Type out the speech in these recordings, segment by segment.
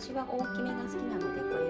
私は大きめが好きなのでこれ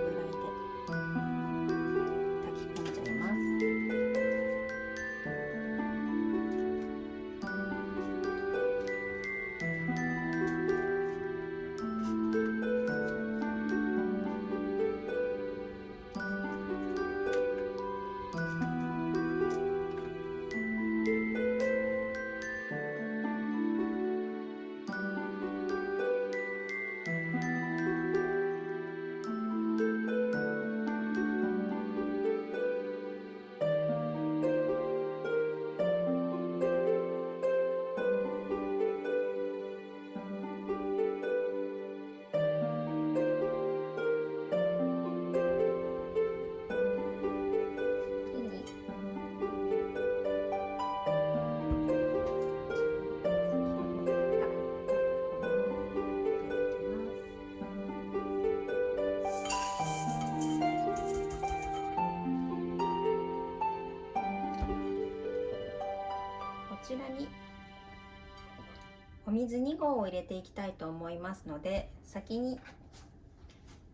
水2合を入れていきたいと思いますので先に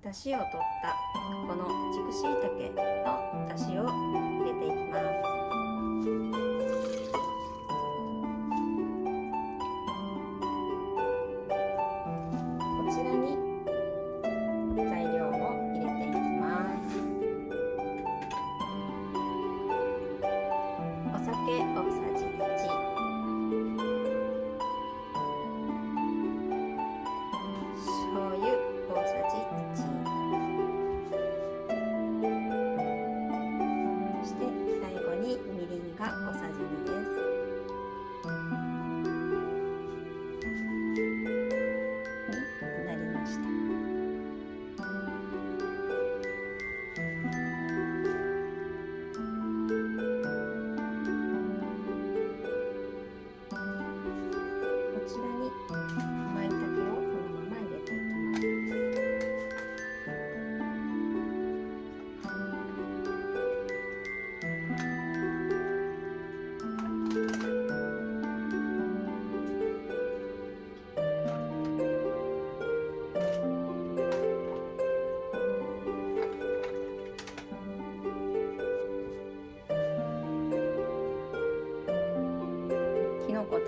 出汁を取ったこの軸しいたけの出汁を入れていきます。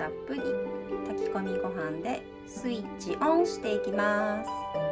たっぷり。炊き込みご飯でスイッチオンしていきます。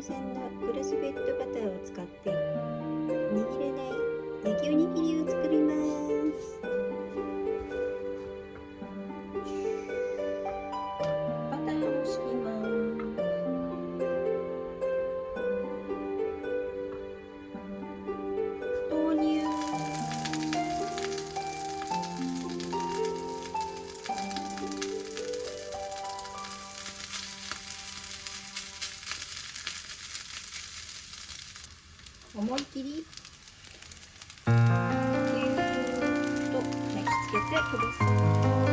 ジーランド産のグラスフェッドバターを使って握れない焼きおにぎりを作ります。思い切り。ぎゅーっと巻きつけてください。